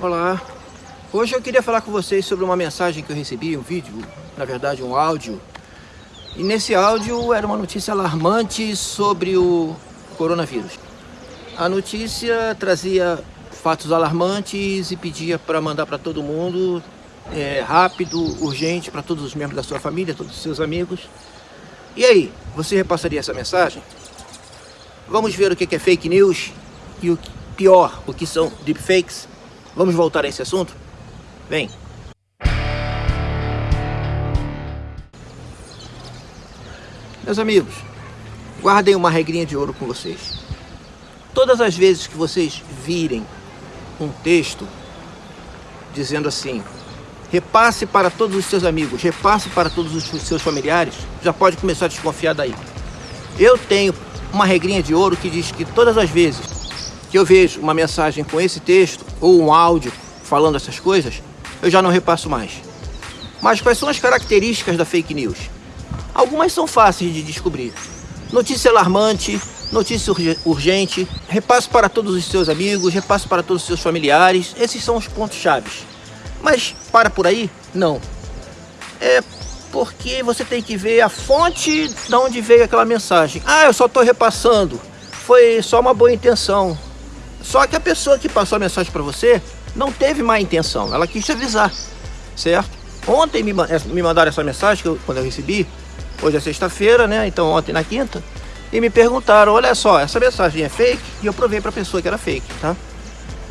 Olá, hoje eu queria falar com vocês sobre uma mensagem que eu recebi, um vídeo, na verdade um áudio. E nesse áudio era uma notícia alarmante sobre o coronavírus. A notícia trazia fatos alarmantes e pedia para mandar para todo mundo, é, rápido, urgente, para todos os membros da sua família, todos os seus amigos. E aí, você repassaria essa mensagem? Vamos ver o que é fake news e o pior, o que são deepfakes? Vamos voltar a esse assunto? Vem! Meus amigos, guardem uma regrinha de ouro com vocês. Todas as vezes que vocês virem um texto dizendo assim, repasse para todos os seus amigos, repasse para todos os seus familiares, já pode começar a desconfiar daí. Eu tenho uma regrinha de ouro que diz que todas as vezes que eu vejo uma mensagem com esse texto ou um áudio falando essas coisas, eu já não repasso mais. Mas quais são as características da fake news? Algumas são fáceis de descobrir. Notícia alarmante, notícia urgente, repasse para todos os seus amigos, repasse para todos os seus familiares. Esses são os pontos chaves. Mas para por aí? Não. É porque você tem que ver a fonte de onde veio aquela mensagem. Ah, eu só estou repassando. Foi só uma boa intenção. Só que a pessoa que passou a mensagem para você não teve má intenção. Ela quis te avisar, certo? Ontem me, me mandaram essa mensagem, que eu, quando eu recebi. Hoje é sexta-feira, né? Então ontem na quinta. E me perguntaram, olha só, essa mensagem é fake? E eu provei para a pessoa que era fake, tá?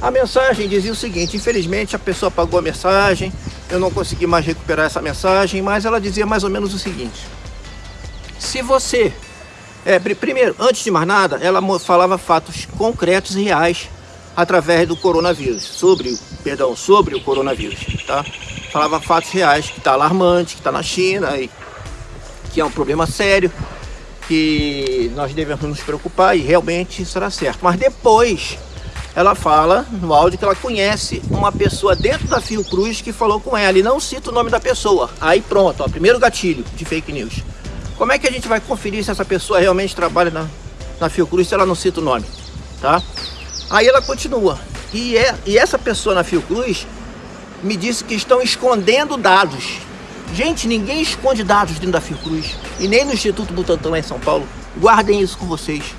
A mensagem dizia o seguinte, infelizmente a pessoa apagou a mensagem, eu não consegui mais recuperar essa mensagem, mas ela dizia mais ou menos o seguinte. Se você, é, primeiro, antes de mais nada, ela falava fatos concretos e reais através do coronavírus, sobre, perdão, sobre o coronavírus, tá? Falava fatos reais, que está alarmante, que está na China, e que é um problema sério, que nós devemos nos preocupar e realmente será certo. Mas depois ela fala no áudio que ela conhece uma pessoa dentro da Fiocruz que falou com ela e não cita o nome da pessoa. Aí pronto, ó, primeiro gatilho de fake news. Como é que a gente vai conferir se essa pessoa realmente trabalha na, na Fiocruz se ela não cita o nome, tá? Aí ela continua. E, é, e essa pessoa na Fiocruz me disse que estão escondendo dados. Gente, ninguém esconde dados dentro da Fiocruz. E nem no Instituto Butantan em São Paulo. Guardem isso com vocês.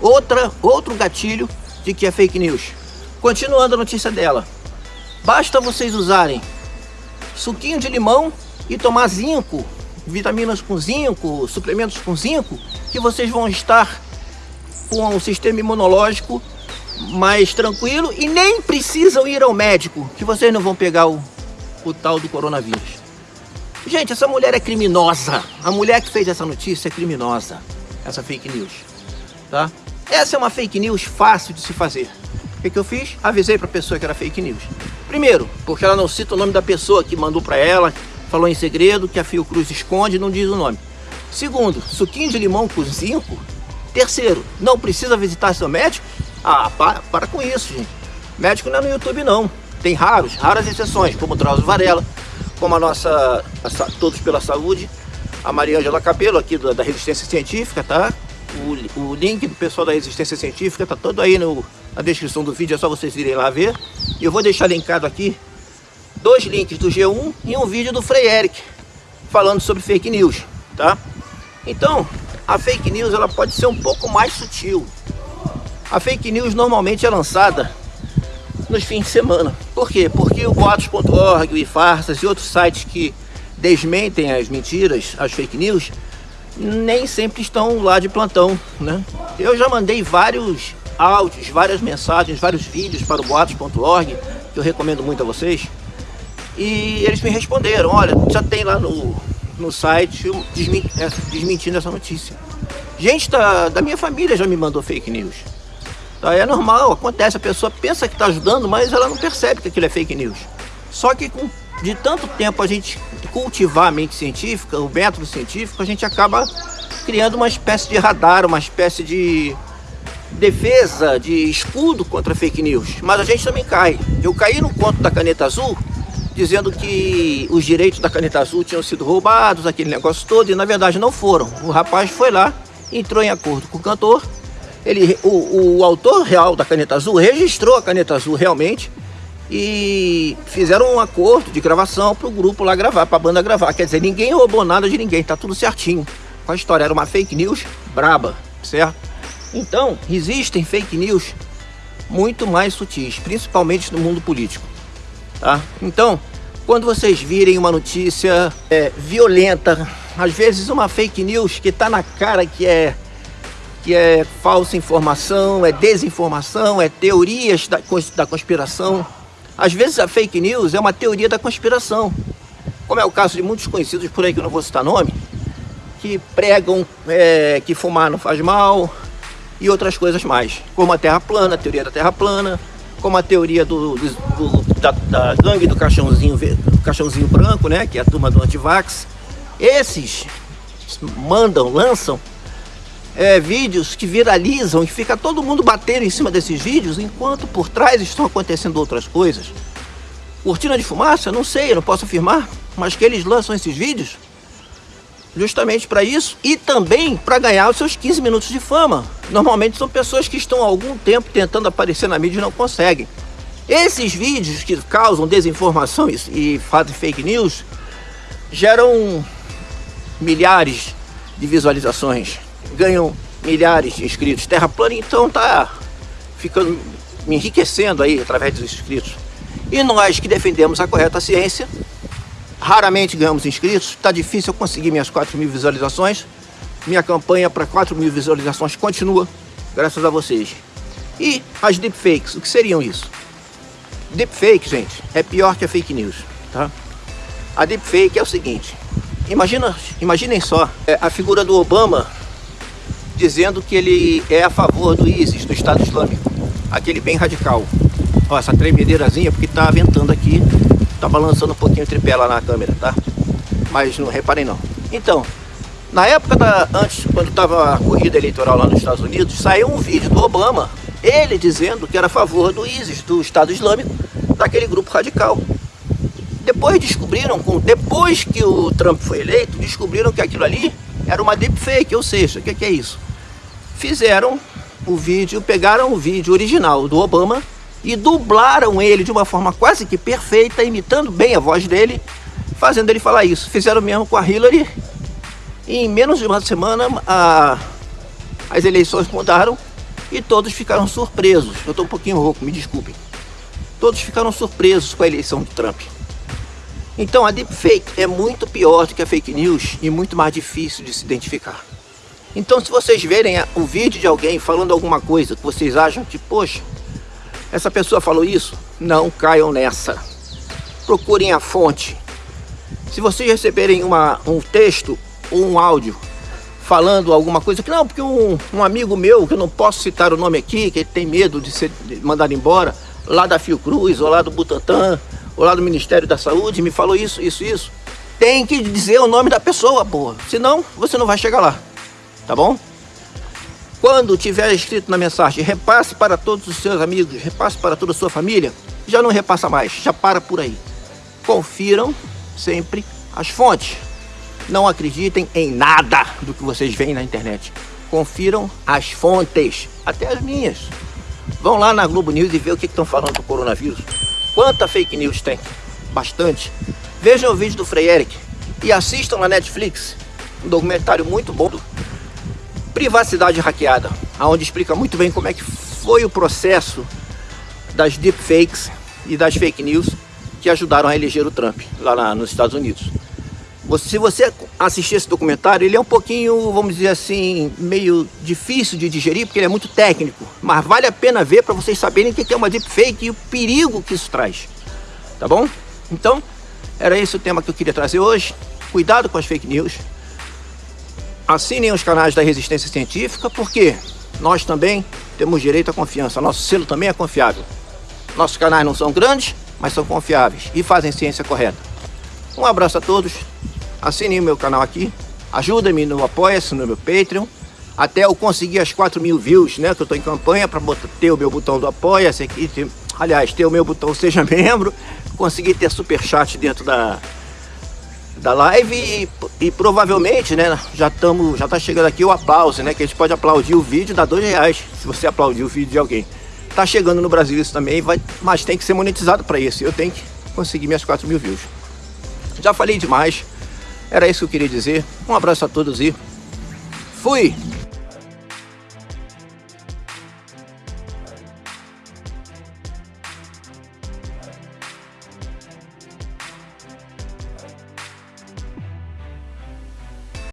Outra, outro gatilho de que é fake news. Continuando a notícia dela. Basta vocês usarem suquinho de limão e tomar zinco, vitaminas com zinco, suplementos com zinco, que vocês vão estar com o sistema imunológico mais tranquilo e nem precisam ir ao médico, que vocês não vão pegar o, o tal do coronavírus. Gente, essa mulher é criminosa. A mulher que fez essa notícia é criminosa. Essa fake news, tá? Essa é uma fake news fácil de se fazer. O que, que eu fiz? Avisei para a pessoa que era fake news. Primeiro, porque ela não cita o nome da pessoa que mandou para ela, falou em segredo, que a Fiocruz esconde e não diz o nome. Segundo, suquinho de limão com zinco. Terceiro, não precisa visitar seu médico? Ah, para, para com isso, gente. Médico não é no YouTube, não. Tem raros, raras exceções, como o Drauzio Varela, como a nossa a, Todos pela Saúde, a Maria Angela Capelo, aqui da, da Resistência Científica, tá? O, o link do pessoal da Resistência Científica tá todo aí no, na descrição do vídeo, é só vocês irem lá ver. Eu vou deixar linkado aqui dois links do G1 e um vídeo do Frei Eric falando sobre fake news, tá? Então, a fake news ela pode ser um pouco mais sutil. A fake news normalmente é lançada nos fins de semana. Por quê? Porque o boatos.org, o iFarsas e outros sites que desmentem as mentiras, as fake news, nem sempre estão lá de plantão, né? Eu já mandei vários áudios, várias mensagens, vários vídeos para o boatos.org, que eu recomendo muito a vocês, e eles me responderam, olha, já tem lá no, no site é, desmentindo essa notícia. Gente da, da minha família já me mandou fake news. Tá? É normal, acontece, a pessoa pensa que está ajudando, mas ela não percebe que aquilo é fake news. Só que com de tanto tempo a gente cultivar a mente científica, o método científico, a gente acaba criando uma espécie de radar, uma espécie de defesa, de escudo contra fake news. Mas a gente também cai. Eu caí no conto da caneta azul, dizendo que os direitos da caneta azul tinham sido roubados, aquele negócio todo, e na verdade não foram. O rapaz foi lá, entrou em acordo com o cantor, ele, o, o autor real da caneta azul registrou a caneta azul realmente, e fizeram um acordo de gravação para o grupo lá gravar, para a banda gravar. Quer dizer, ninguém roubou nada de ninguém, tá tudo certinho. A história, era uma fake news braba, certo? Então, existem fake news muito mais sutis, principalmente no mundo político, tá? Então, quando vocês virem uma notícia é, violenta, às vezes uma fake news que está na cara que é que é falsa informação, é desinformação, é teorias da, da conspiração. Às vezes a fake news é uma teoria da conspiração, como é o caso de muitos conhecidos por aí que eu não vou citar nome, que pregam é, que fumar não faz mal e outras coisas mais, como a Terra plana, a teoria da Terra plana, como a teoria do, do, do da, da, gangue do caixãozinho, do caixãozinho branco, né, que é a turma do antivax. Esses mandam, lançam é, vídeos que viralizam e fica todo mundo batendo em cima desses vídeos, enquanto por trás estão acontecendo outras coisas. Cortina de fumaça? Não sei, eu não posso afirmar, mas que eles lançam esses vídeos justamente para isso e também para ganhar os seus 15 minutos de fama. Normalmente são pessoas que estão há algum tempo tentando aparecer na mídia e não conseguem. Esses vídeos que causam desinformação e fazem fake news geram milhares de visualizações, ganham milhares de inscritos. Terra plana então tá ficando me enriquecendo aí através dos inscritos. E nós que defendemos a correta ciência Raramente ganhamos inscritos, está difícil eu conseguir minhas 4 mil visualizações. Minha campanha para 4 mil visualizações continua, graças a vocês. E as deepfakes, o que seriam isso? Deepfake, gente, é pior que a fake news, tá? A deepfake é o seguinte, imagina, imaginem só é, a figura do Obama dizendo que ele é a favor do ISIS, do Estado Islâmico, aquele bem radical. Ó, essa tremedeirazinha porque está ventando aqui Tá balançando um pouquinho o tripé lá na câmera, tá? Mas não reparem não. Então, na época da, antes, quando tava a corrida eleitoral lá nos Estados Unidos, saiu um vídeo do Obama, ele dizendo que era a favor do ISIS, do Estado Islâmico, daquele grupo radical. Depois descobriram, depois que o Trump foi eleito, descobriram que aquilo ali era uma deepfake, ou seja, o que, que é isso? Fizeram o vídeo, pegaram o vídeo original do Obama e dublaram ele de uma forma quase que perfeita, imitando bem a voz dele, fazendo ele falar isso. Fizeram mesmo com a Hillary e em menos de uma semana a, as eleições mudaram e todos ficaram surpresos. Eu estou um pouquinho rouco, me desculpem. Todos ficaram surpresos com a eleição do Trump. Então a deepfake é muito pior do que a fake news e muito mais difícil de se identificar. Então se vocês verem o vídeo de alguém falando alguma coisa que vocês acham que, poxa, essa pessoa falou isso? Não caiam nessa. Procurem a fonte. Se vocês receberem uma, um texto ou um áudio falando alguma coisa que não, porque um, um, amigo meu, que eu não posso citar o nome aqui, que ele tem medo de ser mandado embora, lá da Fiocruz, ou lá do Butantan, ou lá do Ministério da Saúde, me falou isso, isso, isso. Tem que dizer o nome da pessoa, porra. Senão, você não vai chegar lá. Tá bom? Quando tiver escrito na mensagem, repasse para todos os seus amigos, repasse para toda a sua família, já não repassa mais, já para por aí. Confiram sempre as fontes. Não acreditem em nada do que vocês veem na internet. Confiram as fontes, até as minhas. Vão lá na Globo News e vê o que estão falando do coronavírus. Quanta fake news tem? Bastante. Vejam o vídeo do Frei Eric e assistam na Netflix um documentário muito bom Privacidade Hackeada, onde explica muito bem como é que foi o processo das deepfakes e das fake news que ajudaram a eleger o Trump lá na, nos Estados Unidos. Se você assistir esse documentário, ele é um pouquinho, vamos dizer assim, meio difícil de digerir, porque ele é muito técnico. Mas vale a pena ver para vocês saberem o que é uma deepfake e o perigo que isso traz. Tá bom? Então, era esse o tema que eu queria trazer hoje. Cuidado com as fake news assinem os canais da Resistência Científica, porque nós também temos direito à confiança. Nosso selo também é confiável. Nossos canais não são grandes, mas são confiáveis e fazem ciência correta. Um abraço a todos. Assine o meu canal aqui, ajuda-me no Apoia-se, no meu Patreon, até eu conseguir as 4 mil views, né, que eu estou em campanha para ter o meu botão do Apoia-se aqui, ter, aliás, ter o meu botão Seja Membro, conseguir ter superchat dentro da, da live e, e provavelmente, né, já estamos, já tá chegando aqui o aplauso, né, que a gente pode aplaudir o vídeo, dá dois reais, se você aplaudir o vídeo de alguém. Tá chegando no Brasil isso também, vai, mas tem que ser monetizado para isso, eu tenho que conseguir minhas 4 mil views. Já falei demais, era isso que eu queria dizer. Um abraço a todos e fui!